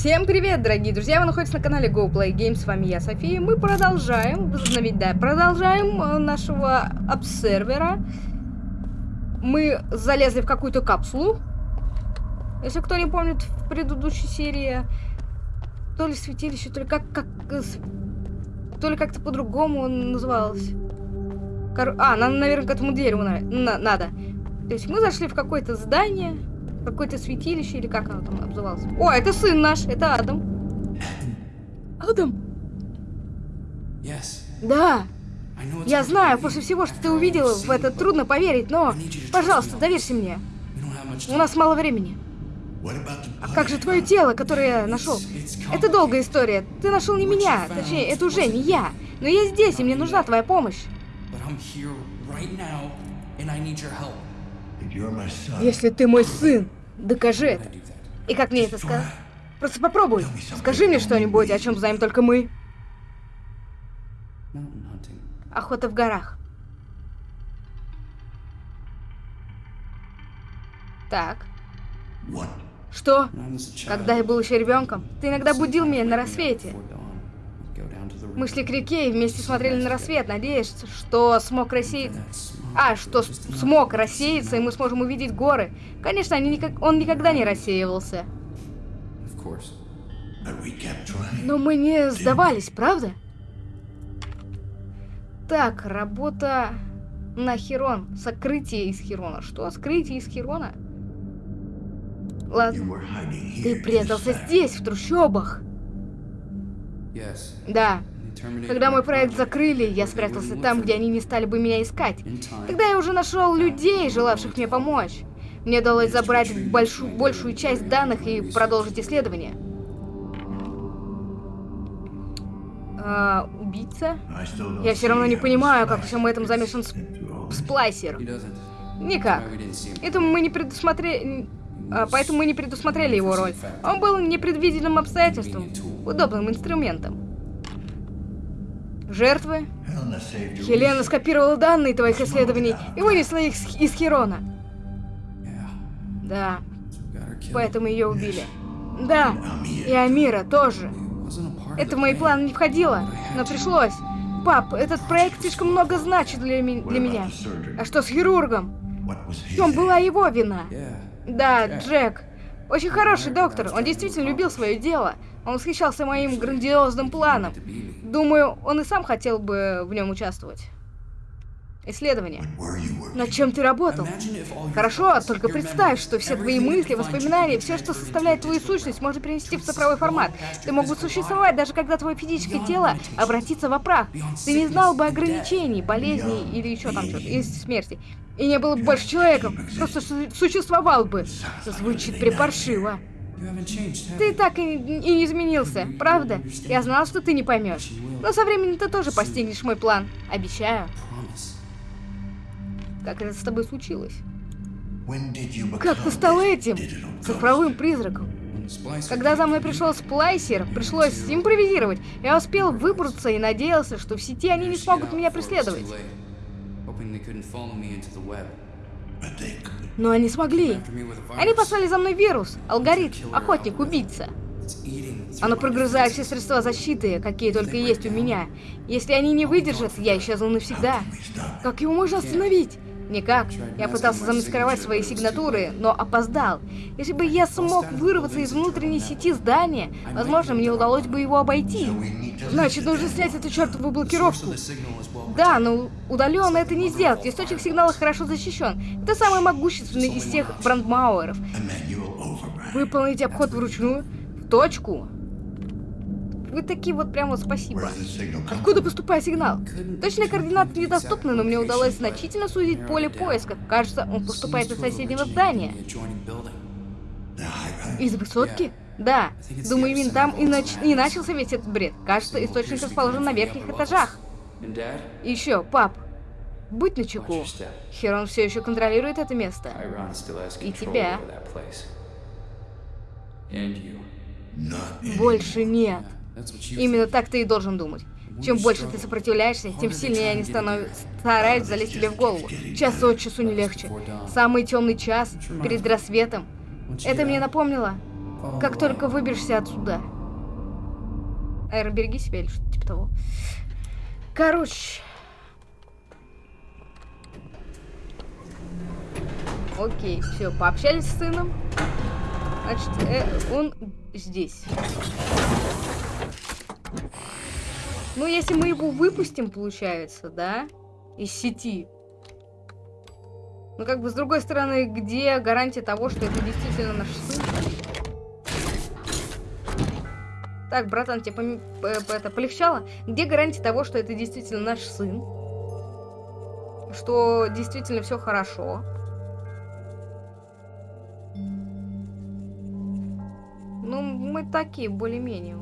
Всем привет, дорогие друзья! Вы находитесь на канале Go Play Games. С вами я, София. Мы продолжаем, возобновить, да, продолжаем э, нашего обсервера. Мы залезли в какую-то капсулу. Если кто не помнит, в предыдущей серии то ли святилище, то ли как, как э, то ли как-то по-другому называлось. Кор... А, нам, наверное, к этому дереву. На... надо. То есть мы зашли в какое-то здание, какое-то святилище, или как оно там называлось. О, это сын наш, это Адам. Адам? Yes. Да. Я знаю, после всего, что ты увидела, в это трудно поверить, но, пожалуйста, доверься мне. У нас мало времени. А как же твое тело, которое я нашел? Это долгая история. Ты нашел не меня, точнее, это уже не я. Но я здесь, и мне нужна твоя помощь. Если ты мой сын, докажи это. И как мне это сказать? Просто попробуй. Скажи мне что-нибудь, о чем знаем только мы. Охота в горах. Так. Что? Когда я был еще ребенком, ты иногда будил меня на рассвете. before dawn, we'd go down to the Мы шли к реке и вместе смотрели на рассвет, надеясь, что смог рассеять... That smoke А, что смог рассеяться, и мы сможем увидеть горы. Конечно, они никак... он никогда не рассеивался. Но мы не сдавались, правда? Так, работа на Херон. Сокрытие из Херона. Что? Скрытие из Херона? Ладно. Ты прятался здесь, в трущобах. Да. Когда мой проект закрыли, я спрятался там, где они не стали бы меня искать. Тогда я уже нашел людей, желавших мне помочь. Мне удалось забрать большую, большую часть данных и продолжить исследование. А, убийца? Я все равно не понимаю, как всем этом замешан сп- сплайсер. Никак. Это мы не предусмотрели... а, поэтому мы не предусмотрели его роль. Он был непредвиденным обстоятельством, удобным инструментом. Жертвы? Хелена скопировала данные твоих исследований и вынесла их из Херона. Да, поэтому ее убили. Да, и Амира тоже. Это в мои планы не входило, но пришлось. Пап, этот проект слишком много значит для, ми- для меня. А что с хирургом? В чем была его вина? Да, Джек. Очень хороший доктор. Он действительно любил свое дело. Он восхищался моим грандиозным планом. Думаю, он и сам хотел бы в нем участвовать. Исследование. Над чем ты работал? Хорошо, thoughts, только представь, что все твои мысли, воспоминания, все, что составляет твою сущность, можно перенести в цифровой формат. Ты мог бы существовать, даже когда твое физическое тело обратится в прах. Ты не знал бы ограничений, болезней или еще там что-то, или смерти. И не было бы больше человеком, просто су- существовал бы. Звучит припаршиво. Ты так и, и не изменился, правда? Я знал, что ты не поймешь. Но со временем ты тоже постигнешь мой план. Обещаю. Как это с тобой случилось? Как ты стал этим? Цифровым призраком. Когда за мной пришел сплайсер, пришлось импровизировать. Я успел выбраться и надеялся, что в сети они не смогут меня преследовать. Но они смогли. Они послали за мной вирус, алгоритм, охотник, убийца. Оно прогрызает все средства защиты, какие только есть у меня. Если они не выдержат, я исчезну навсегда. Как его можно остановить? Никак. Я пытался замаскировать свои сигнатуры, но опоздал. Если бы я смог вырваться из внутренней сети здания, возможно, мне удалось бы его обойти. Значит, нужно снять эту чертову блокировку. Да, но удаленно это не сделать. Источник сигнала хорошо защищен. Это самый могущественный из всех брандмауэров. Выполнить обход вручную, в точку. Вы такие вот прям вот спасибо. Откуда поступает сигнал? Точные координаты недоступны, но мне удалось значительно сузить поле поиска. Кажется, он поступает из соседнего здания. Из высотки? Да. Думаю, именно там и, нач- и начался весь этот бред. Кажется, источник расположен на верхних этажах. И еще, пап, будь начеку. Херон все еще контролирует это место. И тебя. Больше нет. Именно так ты и должен думать. Чем больше ты сопротивляешься, тем сильнее они станов... стараются залезть тебе в голову. Час от часу не легче. Самый темный час перед рассветом. Это мне напомнило как только выберешься отсюда. Эра, береги себя или что-то типа того. Короче. Окей, все, пообщались с сыном. Значит, э, он здесь. Ну, если мы его выпустим, получается, да, из сети. Ну, как бы, с другой стороны, где гарантия того, что это действительно наш сын? Так, братан, тебе поми- п- п- это полегчало? Где гарантия того, что это действительно наш сын? Что действительно все хорошо? Ну, мы такие, более-менее.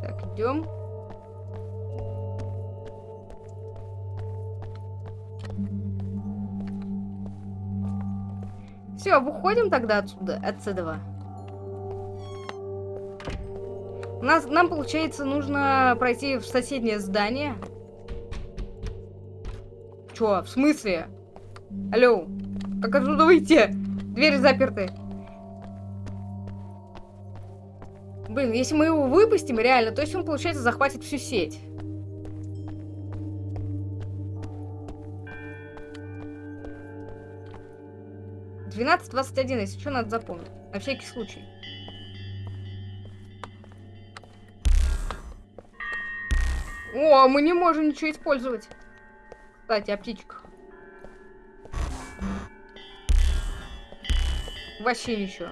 Так, идем. Все, выходим тогда отсюда, отсюда. У нас, нам, получается, нужно пройти в соседнее здание. Чё, в смысле? Алло, как отсюда выйти? Двери заперты. Блин, если мы его выпустим, реально, то есть он, получается, захватит всю сеть. Двенадцать двадцать один, если что, надо запомнить. На всякий случай. О, мы не можем ничего использовать. Кстати, о птичках. Вообще ничего.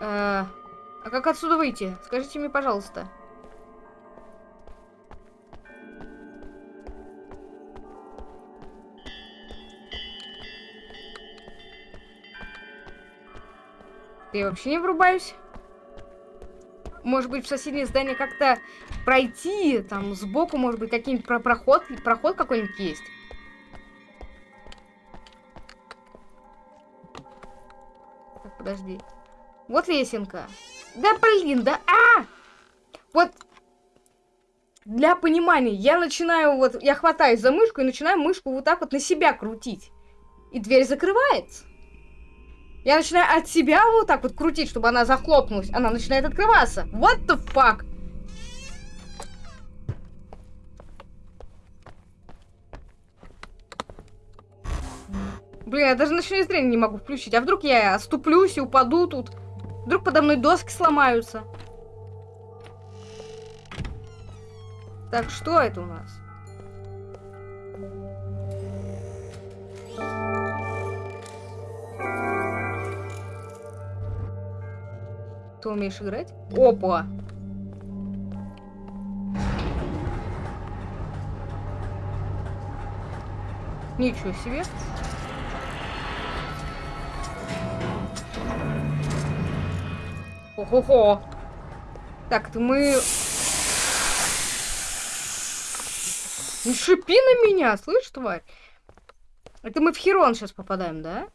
Э, а как отсюда выйти? Скажите мне, пожалуйста. Я вообще не врубаюсь. Может быть, в соседнее здание как-то пройти, там, сбоку, может быть, какой-нибудь про проход, проход какой-нибудь есть. Подожди. Вот лесенка. Да блин, да а! Вот для понимания, я начинаю вот, я хватаюсь за мышку и начинаю мышку вот так вот на себя крутить. И дверь закрывается. Я начинаю от себя вот так вот крутить, чтобы она захлопнулась. Она начинает открываться. What the fuck? Блин, я даже ночное зрение не могу включить. А вдруг я оступлюсь и упаду тут? Вдруг подо мной доски сломаются? Так, что это у нас? Ты умеешь играть? Опа! Ничего себе. Ого-го. Так, это мы... Не шипи на меня, слышь, тварь? Это мы в Херон сейчас попадаем, да?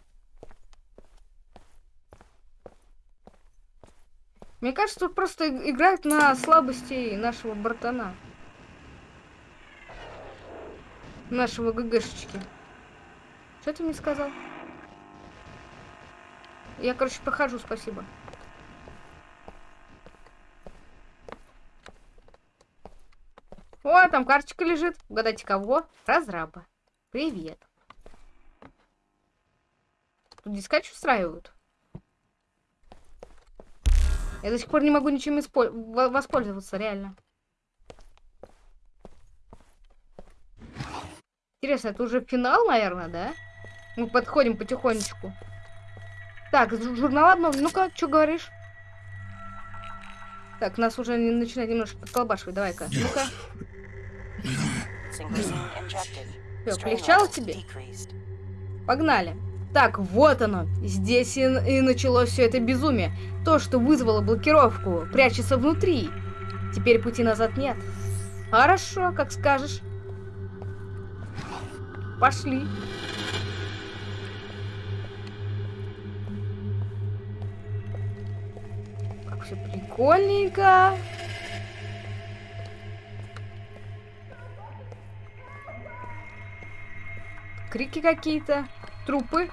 Мне кажется, тут просто играют на слабости нашего братана. Нашего ГГшечки. Что ты мне сказал? Я, короче, прохожу, спасибо. О, там карточка лежит. Угадайте, кого? Разраба. Привет. Тут дискач устраивают. Я до сих пор не могу ничем воспользоваться, реально. Интересно, это уже финал, наверное, да? Мы подходим потихонечку. Так, жу- журнал обновлен. Ну-ка, что говоришь? Так, нас уже начинает немножко подколбашивать. Давай-ка. Ну-ка. Всё, полегчало тебе? Погнали. Так, вот оно. Здесь и, и началось все это безумие. То, что вызвало блокировку, прячется внутри. Теперь пути назад нет. Хорошо, как скажешь. Пошли. Как все прикольненько. Крики какие-то, трупы.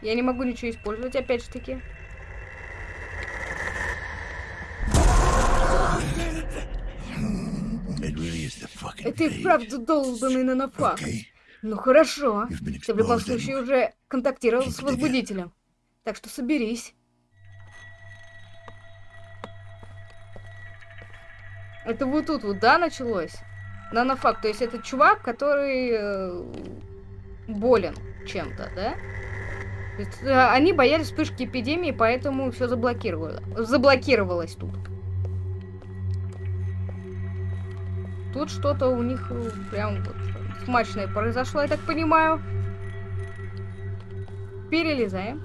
Я не могу ничего использовать, опять же таки. Это и вправду долбанный нанофак. Okay. Ну хорошо. Ты в любом случае уже контактировал с возбудителем. Так что соберись. Это вот тут вот, да, началось? Нанофак, то есть это чувак, который э, болен чем-то, да? Э, они боялись вспышки эпидемии, поэтому все заблокировало. Заблокировалось тут. Тут что-то у них э, прям вот смачное произошло, я так понимаю. Перелезаем.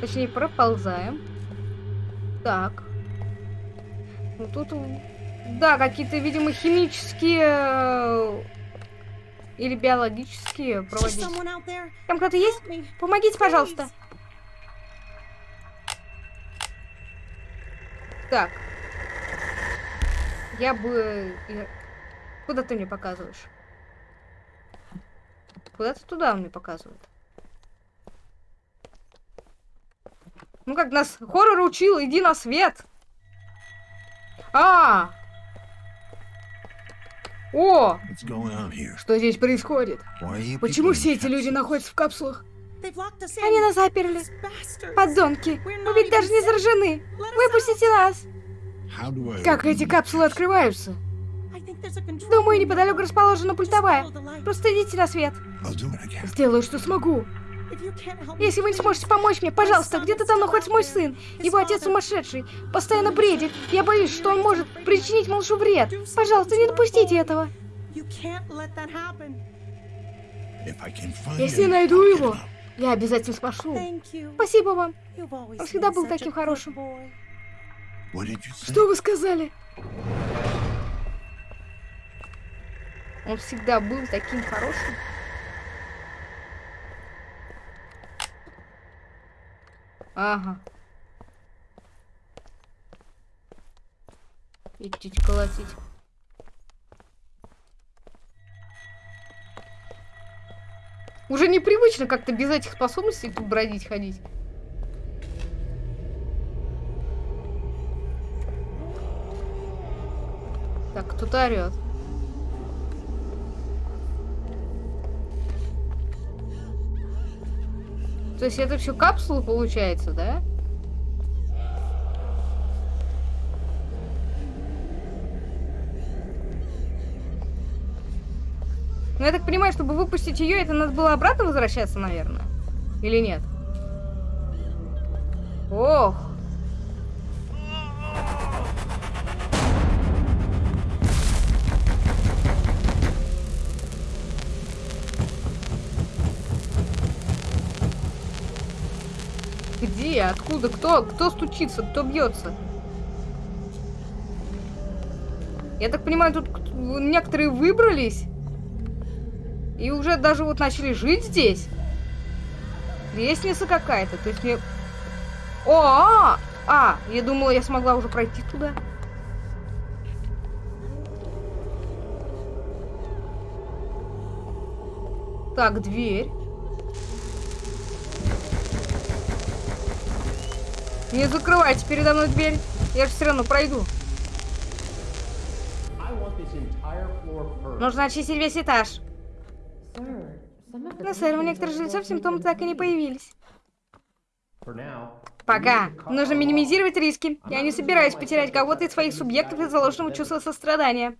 Точнее, проползаем. Так. Ну тут, да, какие-то, видимо, химические э, или биологические проводить. Там кто-то есть? Помогите, пожалуйста. Так. Я бы... Куда ты мне показываешь? Куда-то туда он мне показывает. Ну как нас хоррор учил, иди на свет. А! О! Что здесь происходит? Почему все эти люди находятся в капсулах? Они нас заперли. Подонки! Мы ведь даже не заражены! Выпустите нас! Как эти капсулы открываются? Думаю, неподалеку расположена пультовая. Просто идите на свет. Сделаю, что смогу. Если вы не сможете помочь мне, пожалуйста, где-то там находится мой сын. Его отец сумасшедший. Постоянно бредит. Я боюсь, что он может причинить малышу вред. Пожалуйста, не допустите этого. Если найду его, я обязательно спашу. Спасибо вам. Он всегда был таким хорошим. Что вы сказали? Он всегда был таким хорошим. Ага. Идти колотить. Уже непривычно как-то без этих способностей тут бродить, ходить. Так, кто-то орет. То есть это все капсулы получается, да? Ну, я так понимаю, чтобы выпустить ее, это надо было обратно возвращаться, наверное? Или нет? Ох! Где? Откуда? Кто? Кто стучится? Кто бьется? Я так понимаю, тут некоторые выбрались и уже даже вот начали жить здесь. Лестница какая-то. То есть мне... О, а, а, я думала, я смогла уже пройти туда. Так, дверь. Не закрывайте передо мной дверь. Я же все равно пройду. Нужно очистить весь этаж. Но, сэр, у некоторых жильцов симптомы так и не появились. Пока. Нужно минимизировать риски. Я не собираюсь потерять кого-то из своих субъектов из-за ложного чувства сострадания.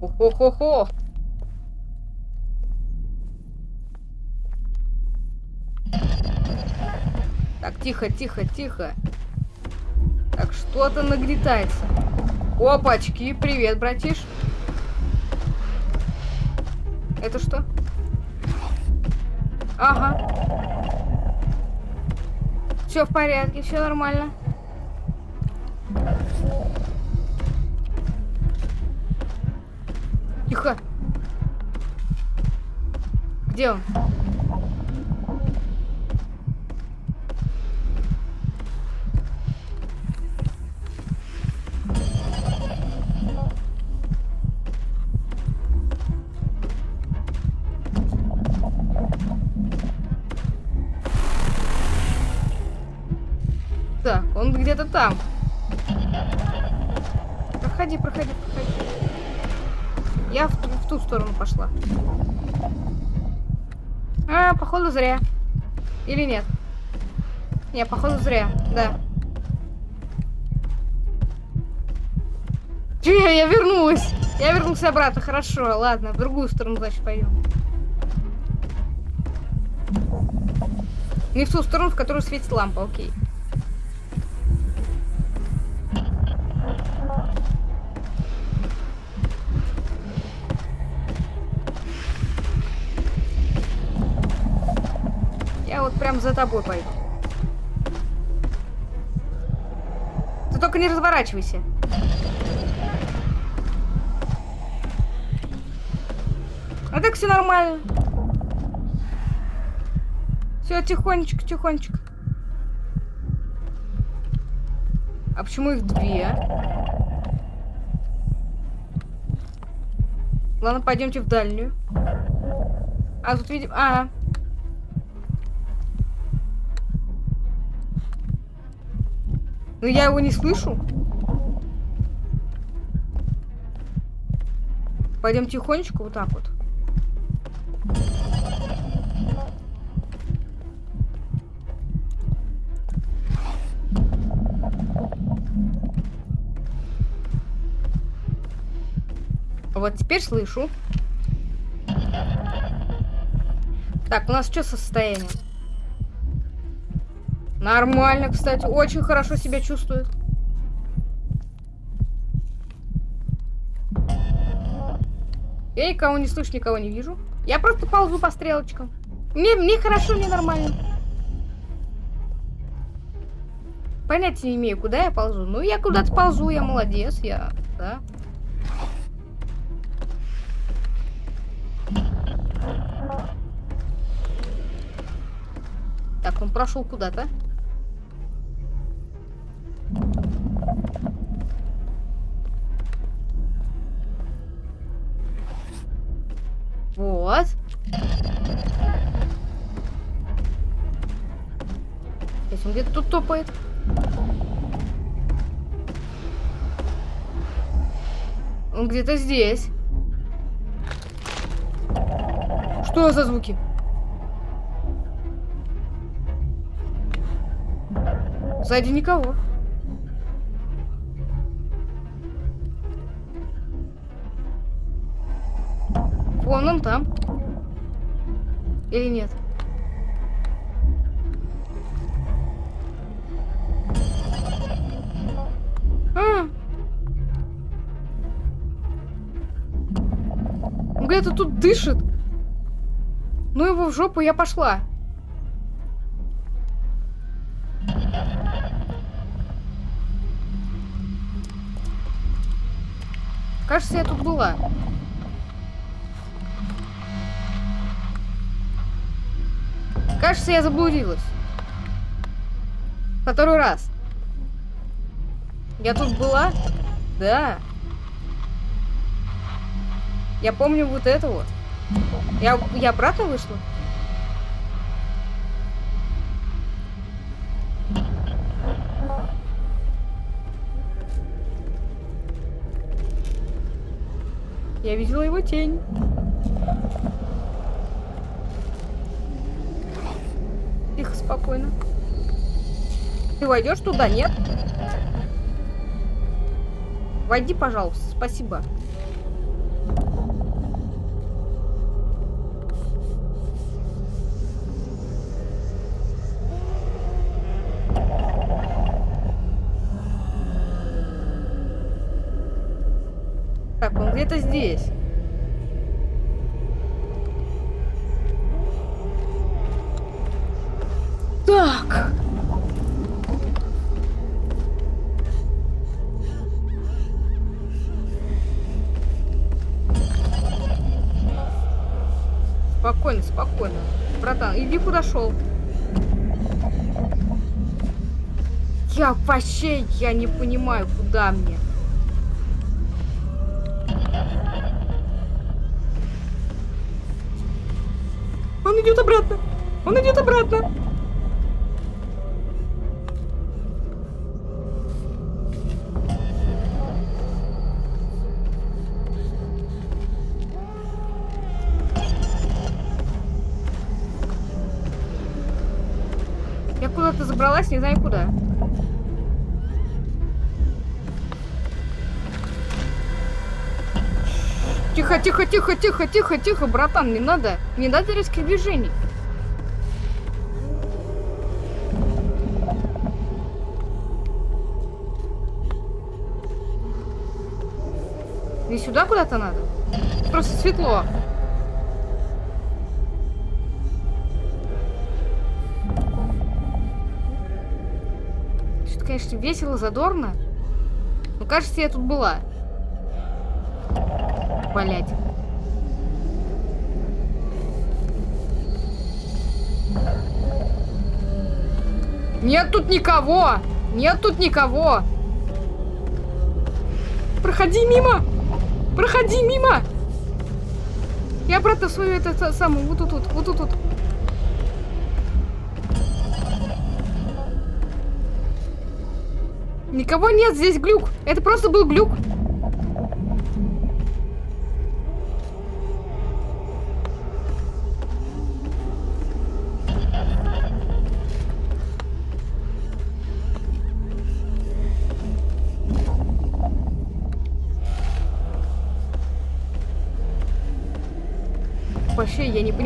Хо-хо-хо-хо. Так, тихо, тихо, тихо. Так, что-то нагнетается. Опачки, привет, братиш. Это что? Ага. Все в порядке, все нормально. Где он? Походу зря. Или нет? Не, походу зря, да. Че, я вернулась. Я вернулась обратно, хорошо, ладно, в другую сторону, значит, пойдем. Не в ту сторону, в которую светит лампа, окей. Я за тобой пойду. Ты только не разворачивайся. А так все нормально. Все, тихонечко, тихонечко. А почему их две? Ладно, пойдемте в дальнюю. А тут видим... А, Ну я его не слышу. Пойдем тихонечко вот так вот. Вот теперь слышу. Так, у нас что состояние? Нормально, кстати. Очень хорошо себя чувствует. Я никого не слышу, никого не вижу. Я просто ползу по стрелочкам. Мне, мне хорошо, мне нормально. Понятия не имею, куда я ползу. Ну, я куда-то ползу, я молодец, я, да. Так, он прошел куда-то. Топает. Он где-то здесь. Что за звуки? Сзади никого. Вон он там. Или нет? А. Где-то тут дышит. Ну его в жопу, я пошла. Кажется, я тут была. Кажется, я заблудилась. Второй раз. Я тут была? Да. Я помню вот это вот. Я, я обратно вышла? Я видела его тень. Тихо, спокойно. Ты войдешь туда, нет? Войди, пожалуйста, спасибо. Где-то здесь. Так. спокойно, спокойно. Братан, иди куда шел. Я вообще, я не понимаю, куда мне. Тихо, тихо, тихо, тихо, тихо, братан, не надо. Не надо резких движений. Не сюда куда-то надо? Просто светло. Что-то, конечно, весело, задорно. Но кажется, я тут была. Блять. Нет тут никого! Нет тут никого! Проходи мимо! Проходи мимо! Я обратно свою это самую, вот тут, вот, вот тут, вот. Никого нет, здесь глюк. Это просто был глюк.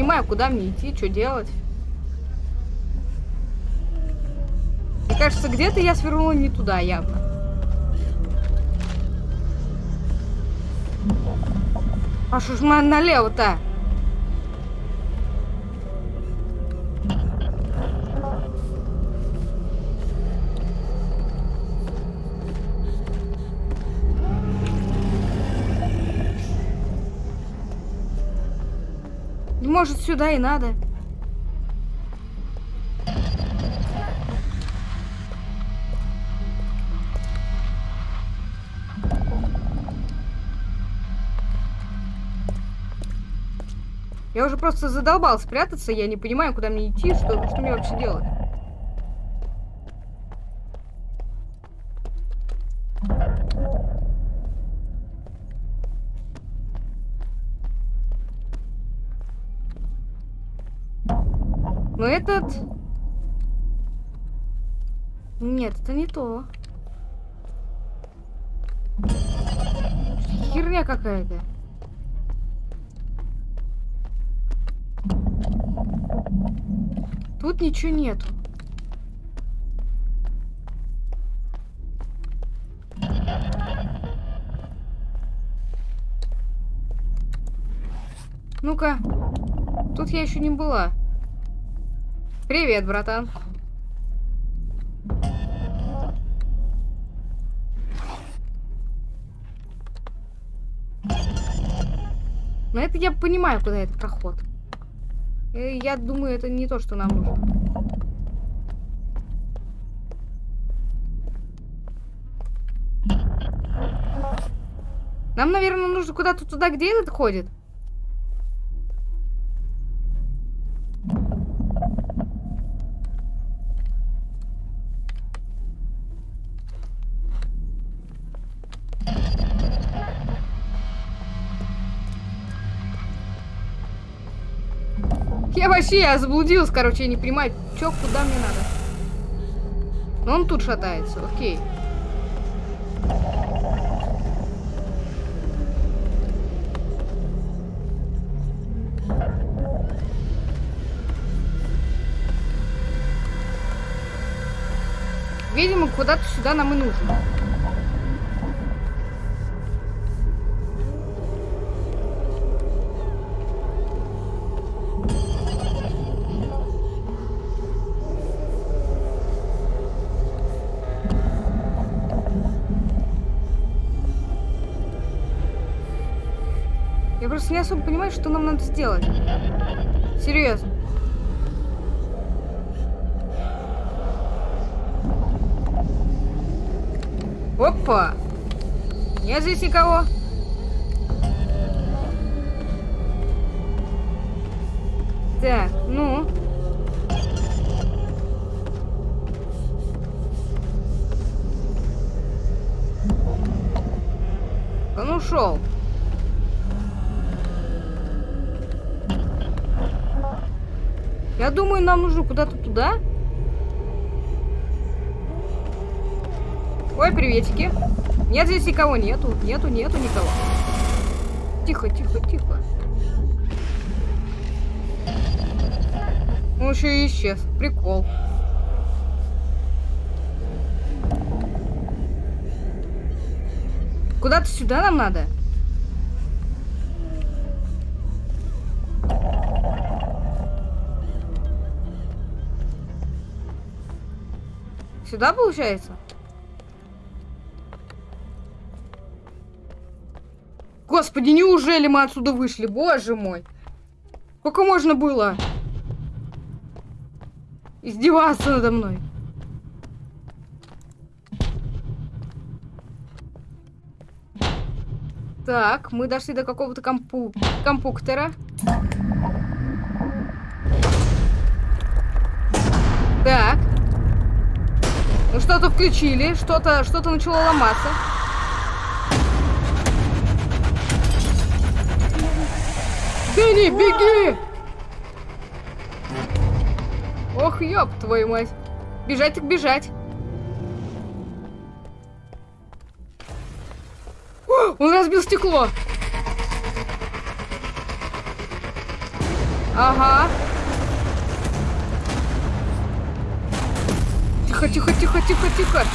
Понимаю, куда мне идти, что делать. Мне кажется, где-то я свернула не туда явно. А что ж мы налево-то? Может, сюда и надо. Я уже просто задолбал спрятаться, я не понимаю, куда мне идти, что, что мне вообще делать. Этот... Нет, это не то. Херня какая-то. Тут ничего нету. Ну-ка. Тут я еще не была. Привет, братан. Но это я понимаю, куда этот проход. Э, я думаю, это не то, что нам нужно. Нам, наверное, нужно куда-то туда, где этот ходит. Вообще, я заблудилась, короче, я не понимаю, чё, куда мне надо. Но он тут шатается, окей. Видимо, куда-то сюда нам и нужно. Просто не особо понимаю, что нам надо сделать. Серьезно. Опа! Нет здесь никого. Так, ну. Он ушел. Я думаю, нам нужно куда-то туда. Ой, приветики. Нет, здесь никого нету. Нету, нету никого. Тихо, тихо, тихо. Он еще и исчез. Прикол. Куда-то сюда нам надо? Сюда получается? Господи, неужели мы отсюда вышли? Боже мой. Сколько можно было? Издеваться надо мной. Так, мы дошли до какого-то компу... компуктора. Так. Ну что-то включили, что-то что-то начало ломаться. Дэнни, беги! Ох, ёб твою мать. Бежать так бежать. О, он разбил стекло. Ага. Тихо, тихо, тихо, тихо, тихо.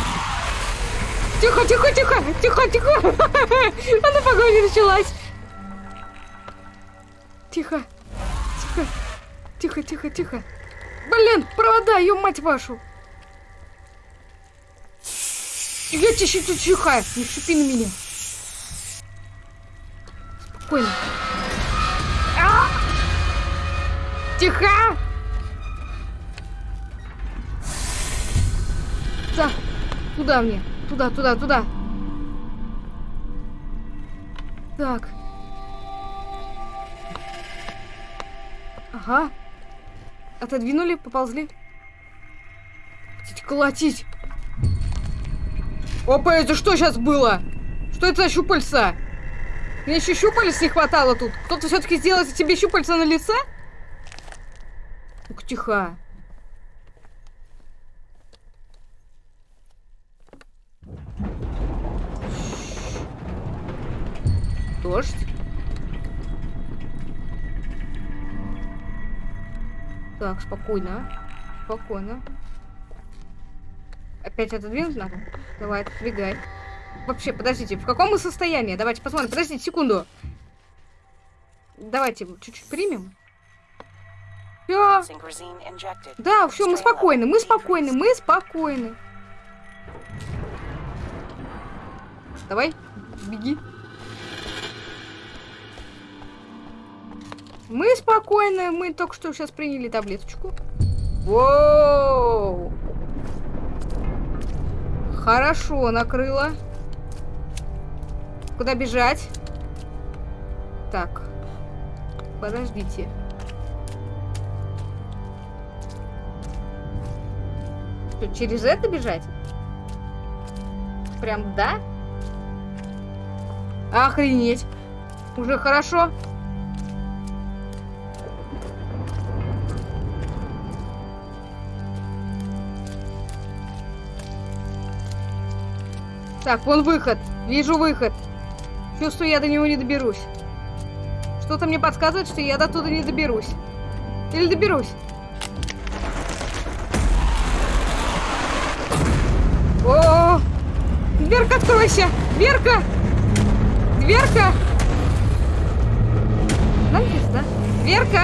Тихо, тихо, тихо, тихо, тихо. Она погоня началась. Тихо, тихо, тихо, тихо, тихо. Блин, провода, ее мать вашу. Я тебе тут чихаю, не шипи на меня. Спокойно. Туда мне. Туда, туда, туда. Так. Ага. Отодвинули, поползли. Хотите колотить. Опа, это что сейчас было? Что это за щупальца? Мне еще щупалец не хватало тут. Кто-то все-таки сделал тебе щупальца на лице? Ух, тихо. Дождь. Так, спокойно. Спокойно. Опять отодвинуть надо? Давай, отодвигай. Вообще, подождите, в каком мы состоянии? Давайте посмотрим. Подождите секунду. Давайте чуть-чуть примем. Все. Да, все, мы спокойны, мы спокойны, мы спокойны. Давай, беги. Мы спокойны, мы только что сейчас приняли таблеточку. Воу! Хорошо, накрыло. Куда бежать? Так. Подождите. Что, через это бежать? Прям да? Охренеть. Уже хорошо. Так, вон выход. Вижу выход. Чувствую, я до него не доберусь. Что-то мне подсказывает, что я до туда не доберусь. Или доберусь. О, -о, -о! Дверка, откройся! Дверка! Дверка! Да? Дверка!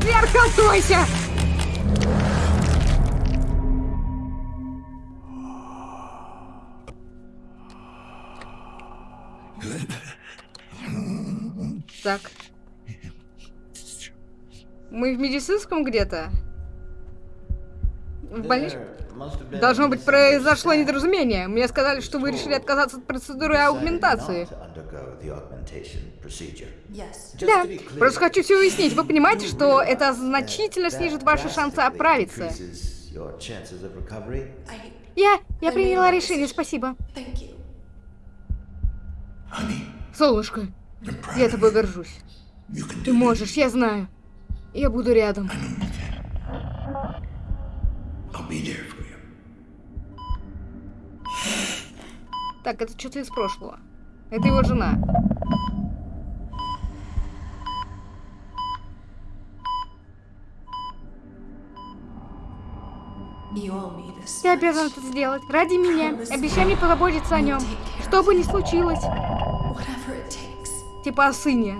Дверка, откройся! Так. Мы в медицинском где-то? В больничном? Должно быть, произошло недоразумение. Мне сказали, что вы решили отказаться от процедуры аугментации. Да, просто хочу все уяснить. Вы понимаете, что это значительно снижит ваши шансы оправиться? Я, я приняла решение, спасибо. Солнышко, я тобой горжусь. Ты можешь, я знаю. Я буду рядом. Так, это что-то из прошлого. Это его жена. Ты обязан это сделать. Ради меня. Обещай мне позаботиться о нем. Что бы ни случилось. Типа о сыне.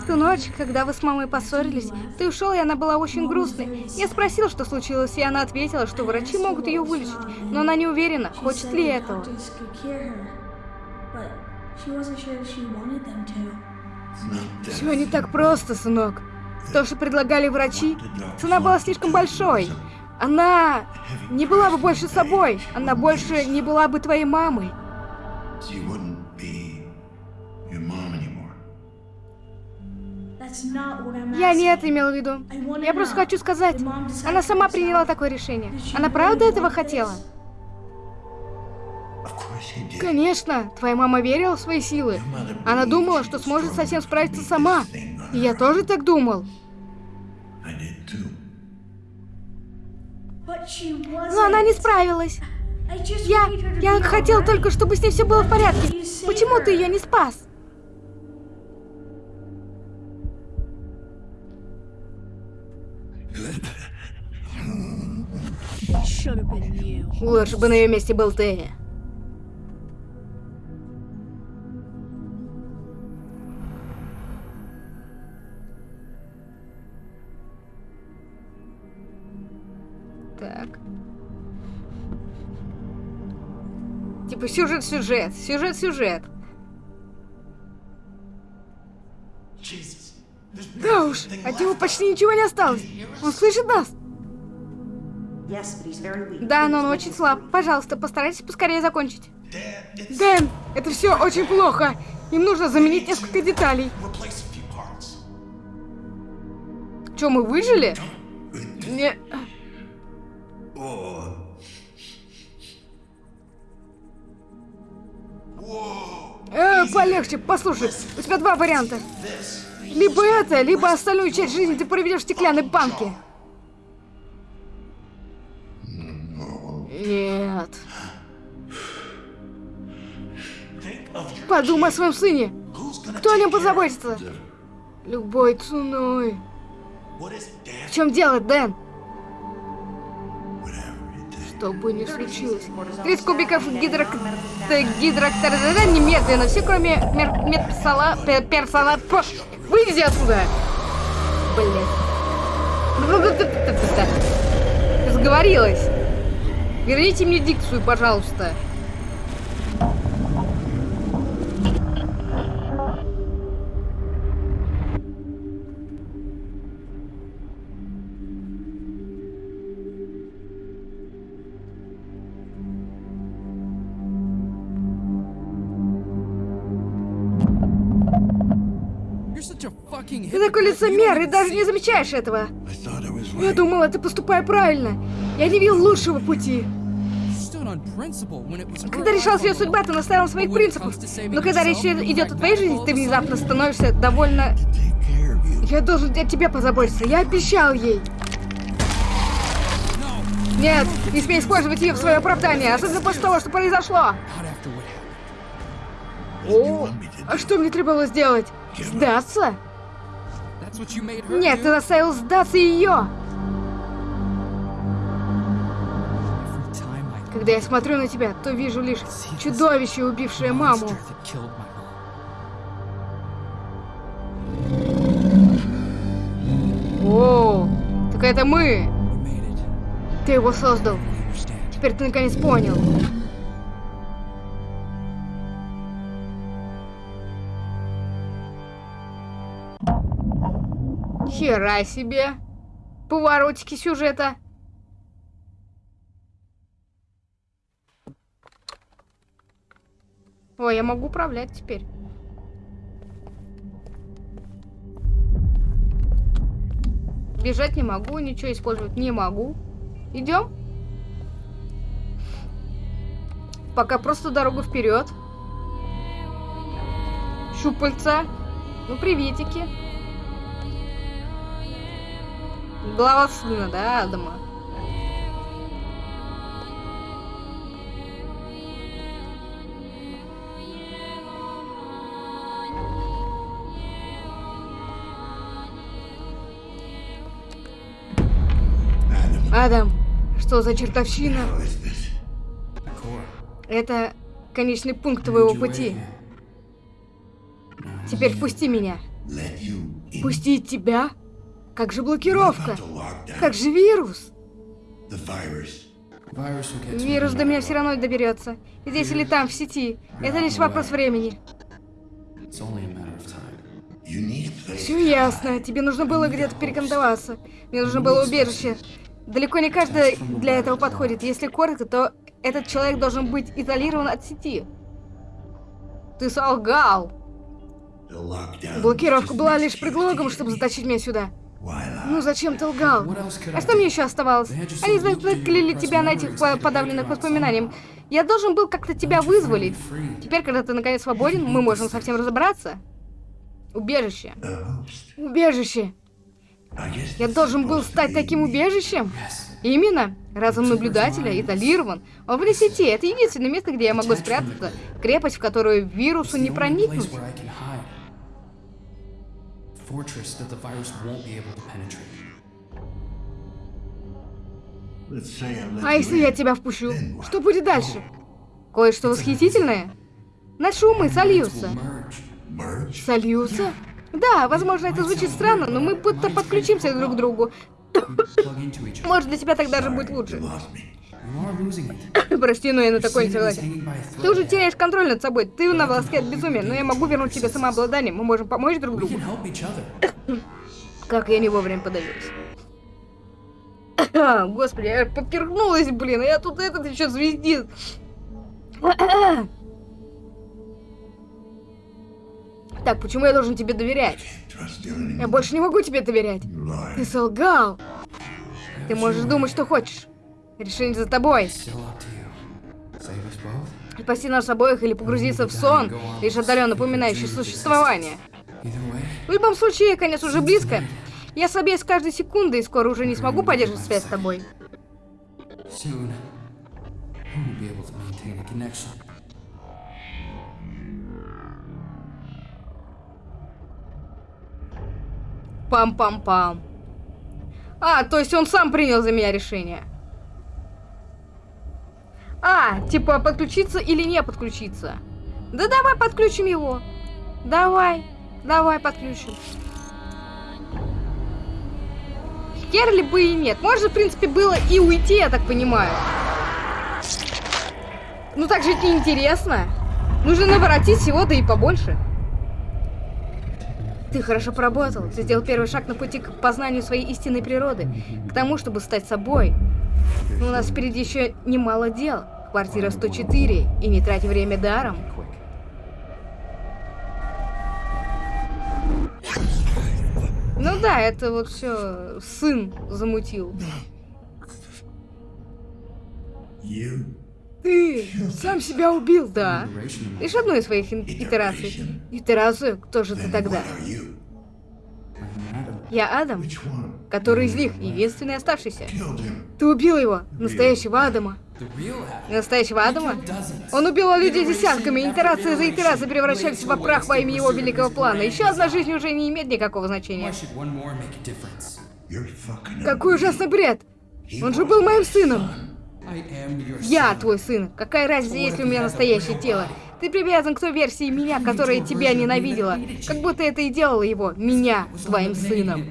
В ту ночь, когда вы с мамой поссорились, ты ушел, и она была очень грустной. Я спросил, что случилось, и она ответила, что врачи могут ее вылечить, но она не уверена, хочет ли этого. Все не так просто, сынок. То, что предлагали врачи, цена была слишком большой. Она не была бы больше собой. Она больше не была бы твоей мамой. Я не это имела в виду. Я просто хочу сказать, она сама приняла такое решение. Она правда этого хотела? Конечно, твоя мама верила в свои силы. Она думала, что сможет совсем справиться сама. И я тоже так думал. Но она не справилась. Я... я хотел только, чтобы с ней все было в порядке. Почему ты ее не спас? Лучше бы на ее месте был ты. Типа сюжет-сюжет, сюжет-сюжет. Да уж, от него почти ничего не осталось. Он слышит нас? Да, но он очень слаб. Пожалуйста, постарайтесь поскорее закончить. Дэн, это все очень плохо. Им нужно заменить несколько деталей. Че, мы выжили? Не... Э, полегче, послушай, у тебя два варианта. Либо это, либо остальную часть жизни ты проведешь в стеклянной банке. Нет. Подумай о своем сыне. Кто о нем позаботится? Любой ценой. В чем дело, Дэн? Что бы ни случилось. 30 кубиков гидрок... э, гидрокторзеда немедленно. Все, кроме мер... медперсола... пе- персола... Фу, Выйди отсюда! Блин. Разговорилась. Верните мне дикцию, пожалуйста. Ты такой лицемер и даже не замечаешь этого. Я думала, ты поступай правильно. Я не видел лучшего пути. Когда решалась ее судьба, ты настоял на своих принципах. Но когда речь идет о твоей жизни, ты внезапно становишься довольно... Я должен о тебе позаботиться. Я обещал ей. Нет, не смей использовать ее в свое оправдание, особенно после того, что произошло. О, а что мне требовалось сделать? Сдаться? Нет, ты заставил сдаться ее. Когда я смотрю на тебя, то вижу лишь чудовище, убившее маму. О, так это мы. Ты его создал. Теперь ты наконец понял. Хера себе. Поворотики сюжета. Ой, я могу управлять теперь. Бежать не могу, ничего использовать не могу. Идем? Пока просто дорогу вперед. Щупальца. Ну, приветики. Глава сына, да, Адама? Адам, что за чертовщина? Это конечный пункт твоего пути. Теперь впусти меня. Пустить тебя? Как же блокировка? Как же вирус? Вирус до меня все равно доберется. Здесь или там, в сети. Это лишь вопрос времени. Все ясно. Тебе нужно было где-то перекантоваться. Мне нужно было убежище. Далеко не каждый для этого подходит. Если коротко, то этот человек должен быть изолирован от сети. Ты солгал. Блокировка была лишь предлогом, чтобы затащить меня сюда. Ну зачем ты лгал? А что мне еще оставалось? Они заклили тебя на этих по- подавленных воспоминаниях. Я должен был как-то тебя вызволить. Теперь, когда ты наконец свободен, мы можем совсем разобраться. Убежище. Убежище. Я должен был стать таким убежищем. Именно. Разум наблюдателя изолирован. Он вне сети. Это единственное место, где я могу спрятаться. Крепость, в которую вирусу не проникнуть. Fortress that the virus won't be able to penetrate. А you если я in. тебя впущу? Что будет дальше? Кое-что восхитительное? Наши умы сольются. Сольются? Да, возможно, это звучит странно, но мы будто подключимся друг к другу. Может, для тебя так даже будет You лучше. Прости, но я на такое не согласен. Ты уже теряешь контроль над собой. Ты на волоске от безумия, но я могу вернуть тебе самообладание. Мы можем помочь друг другу. Как я не вовремя подавилась. Господи, я поперхнулась, блин, а я тут этот еще звездит. Так, почему я должен тебе доверять? Я больше не могу тебе доверять. Ты солгал. Ты можешь думать, что хочешь. Решение за тобой. Спасти нас обоих или погрузиться в сон, лишь отдаленно напоминающий существование. В любом случае, конец уже близко. Я слабею с каждой секундой и скоро уже не смогу поддерживать связь с тобой. Пам-пам-пам. А, то есть он сам принял за меня решение. А, типа подключиться или не подключиться. Да давай подключим его. Давай, давай подключим. Херли бы и нет. Можно, в принципе, было и уйти, я так понимаю. Ну так жить неинтересно. Нужно наворотить всего, да и побольше. Ты хорошо поработал. Ты сделал первый шаг на пути к познанию своей истинной природы. К тому, чтобы стать собой. Но у нас впереди еще немало дел. Квартира 104. И не трать время даром. Ну да, это вот все сын замутил. Ты сам себя убил, да. Лишь одну из своих итераций. Итерацию? Кто же ты тогда? Я Адам, который из них единственный оставшийся. Ты убил его, настоящего Адама. Настоящего Адама? Он убивал людей десятками, after итерация за итерацией превращались to прах во имя его великого плана. Еще одна жизнь уже не имеет никакого значения. Какой ужасный бред! Он же был моим сыном. Я твой сын. Какая разница, есть ли у меня настоящее тело? Ты привязан к той версии меня, которая тебя ненавидела. Как будто это и делало его, меня, твоим сыном.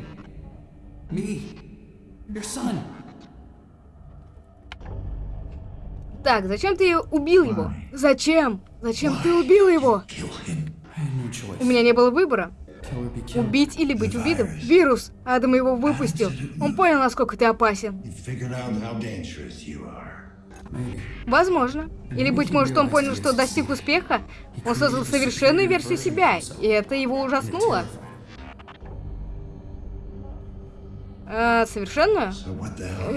Так, зачем ты убил его? Зачем? Зачем ты убил его? У меня не было выбора. Убить или быть убитым. Вирус. Адам его выпустил. Он понял, насколько ты опасен. Возможно. Или, быть может, он понял, что достиг успеха. Он создал совершенную версию себя, и это его ужаснуло. А, совершенную?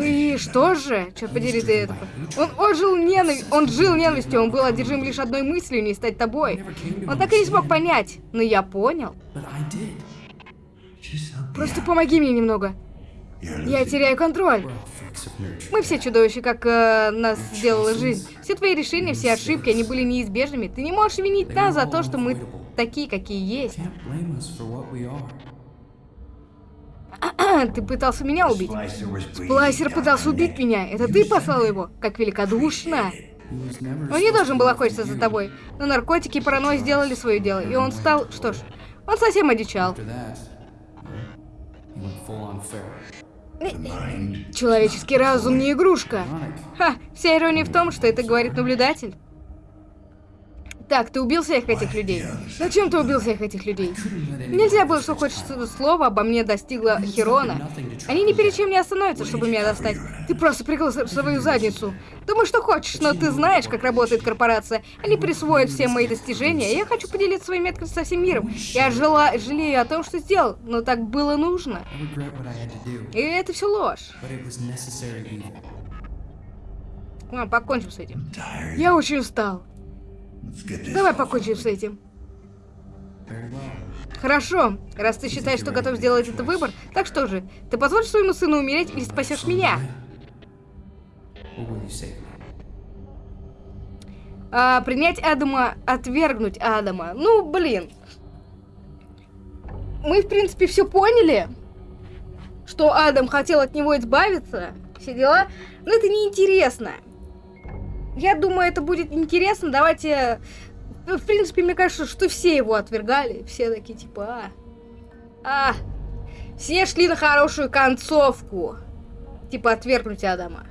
И что же? Черт подери ты это. Он, он жил ненави... Он жил ненавистью, он был одержим лишь одной мыслью, не стать тобой. Он так и не смог понять. Но я понял. Просто помоги мне немного. Я теряю контроль. Мы все чудовища, как э, нас сделала жизнь. Все твои решения, все ошибки, они были неизбежными. Ты не можешь винить нас за то, что мы такие, какие есть. Ты пытался меня убить. Сплайсер пытался убить меня. Это ты послал его? Как великодушно. Он не должен был охотиться за тобой. Но наркотики и паранойя сделали свое дело. И он стал... Что ж, он совсем одичал. The mind. Человеческий разум не игрушка. Ха, вся ирония в том, что это говорит наблюдатель. Так, ты убил всех этих людей. Зачем ты убил всех этих людей? Нельзя было, что хоть слово обо мне достигло Херона. Они ни перед чем не остановятся, чтобы меня достать. Ты просто прикрыл свою задницу. Думай, что хочешь, но ты знаешь, как работает корпорация. Они присвоят все мои достижения, и я хочу поделиться своими открытиями со всем миром. Я жила, жалею о том, что сделал, но так было нужно. И это все ложь. Ладно, покончим с этим. Я очень устал. Давай покончим с этим. Хорошо, раз ты считаешь, что готов сделать этот выбор, так что же, ты позволишь своему сыну умереть или спасешь меня? А, принять Адама, отвергнуть Адама. Ну, блин. Мы, в принципе, все поняли, что Адам хотел от него избавиться, все дела, но это неинтересно. Я думаю, это будет интересно. Давайте... ну, В принципе, мне кажется, что все его отвергали. Все такие, типа, а... А... Все шли на хорошую концовку. Типа, отвергнуть Адама.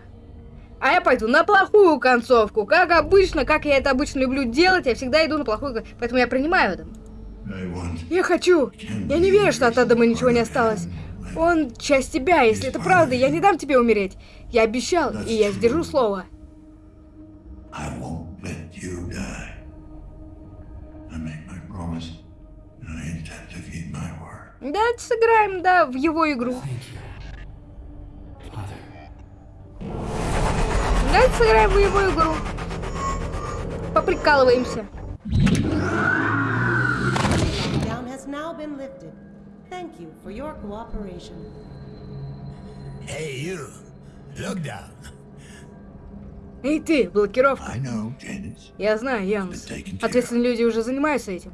А я пойду на плохую концовку. Как обычно, как я это обычно люблю делать, я всегда иду на плохую Поэтому я принимаю Адама. Я хочу. Я не верю, что от Адама ничего не осталось. Он часть тебя, если это правда, я не дам тебе умереть. Я обещал, и я сдержу слово. I won't let you die. I make my promise, and I intend to keep my word. Давайте сыграем, да, в его игру. Thank you, Father. Давайте сыграем в его игру. Поприкалываемся. Down has now been lifted. Thank you for your cooperation. Hey, you. Look down. Эй ты, блокировка. Я знаю, Янус. Ответственные люди уже занимаются этим.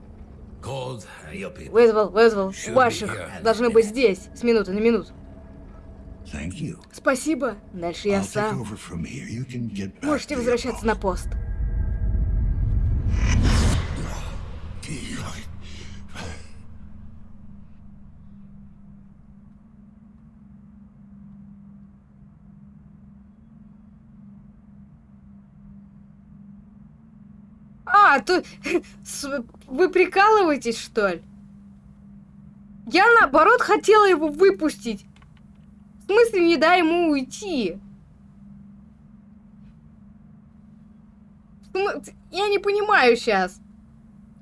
Вызвал, вызвал. Ваших должны быть здесь, с минуты на минуту. Спасибо. Дальше я сам. Можете возвращаться на пост. А, с- Вы прикалываетесь, что ли? Я, наоборот, хотела его выпустить. В смысле, не дай ему уйти? Я не понимаю сейчас.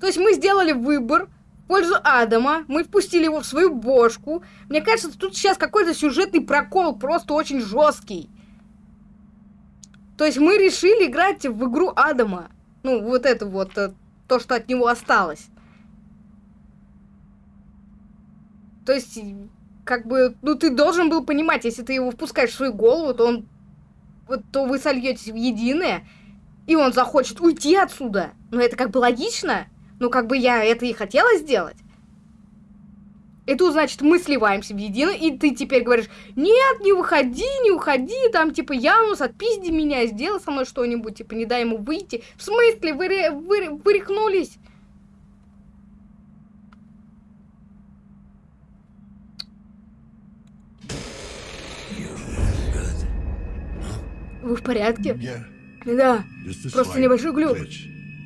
То есть мы сделали выбор в пользу Адама, мы впустили его в свою бошку. Мне кажется, тут сейчас какой-то сюжетный прокол, просто очень жесткий. То есть мы решили играть в игру Адама. Ну, вот это вот, э, то, что от него осталось. То есть, как бы, ну, ты должен был понимать, если ты его впускаешь в свою голову, то он, вот, то вы сольетесь в единое, и он захочет уйти отсюда. Ну, это как бы логично. Ну, как бы я это и хотела сделать. И тут, значит, мы сливаемся в едино, и ты теперь говоришь, нет, не выходи, не уходи, там, типа, Янус, отпизди меня, сделай со мной что-нибудь, типа, не дай ему выйти. В смысле, вы, вы, ре- вы рехнулись? Вы в порядке? Yeah, Да, Просто небольшой глюк.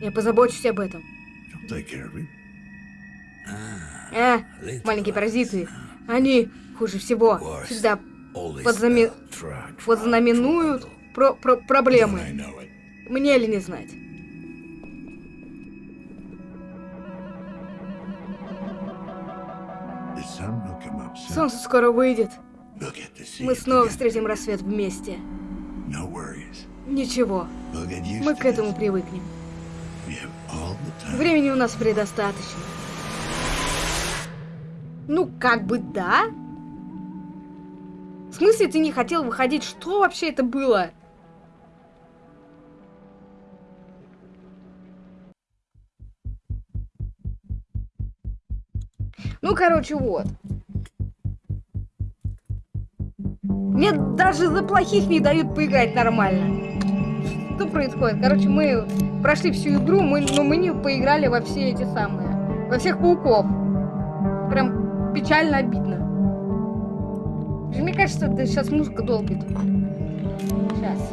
я позабочусь об этом. Э, маленькие паразиты. Они хуже всего. Всегда tra- подзнаменуют про про проблемы. Мне ли не знать? Солнце скоро выйдет. Мы снова встретим рассвет вместе. Ничего, мы к этому привыкнем. Времени у нас предостаточно. Ну, как бы да. В смысле ты не хотел выходить? Что вообще это было? Ну, короче, вот. Мне даже за плохих не дают поиграть нормально. Что происходит? Короче, мы прошли всю игру, мы, но мы не поиграли во все эти самые. Во всех пауков. Прям печально обидно. Мне кажется, это сейчас музыка долбит. Сейчас.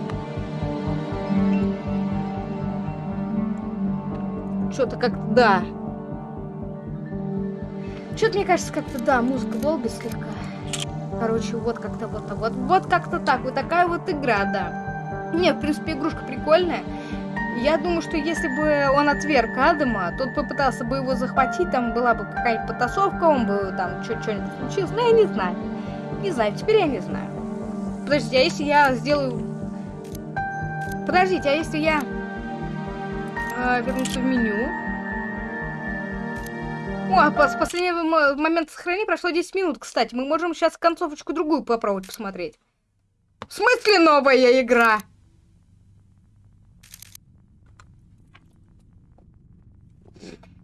Что-то как-то, да. Что-то, мне кажется, как-то, да, музыка долбит слегка. Короче, вот как-то вот, вот, вот как-то так, вот такая вот игра, да. Не, в принципе, игрушка прикольная. Я думаю, что если бы он отверг Адама, тот попытался бы его захватить, там была бы какая-нибудь потасовка, он бы там что-нибудь случилось. Ну, я не знаю. Не знаю, теперь я не знаю. Подождите, а если я сделаю... Подождите, а если я э, вернусь в меню? О, а с последнего мо- момента сохранения прошло 10 минут, кстати. Мы можем сейчас концовочку другую попробовать посмотреть. В смысле новая игра?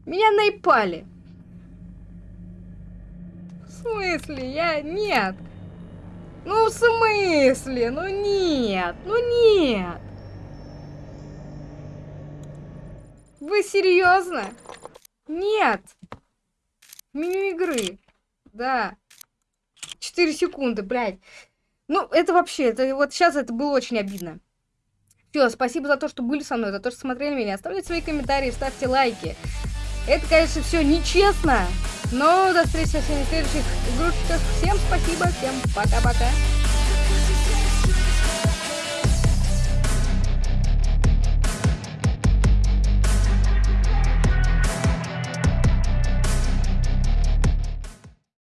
Меня наипали. В смысле? Я... Нет. Ну, в смысле? Ну, нет. Ну, нет. Вы серьезно? Нет. Меню игры. Да. 4 секунды, блядь. Ну, это вообще, это вот сейчас это было очень обидно. Все, спасибо за то, что были со мной, за то, что смотрели меня. Оставляйте свои комментарии, ставьте лайки. Это, конечно, все нечестно, но до встречи всеми следующих игрушечках. Всем спасибо, всем пока-пока.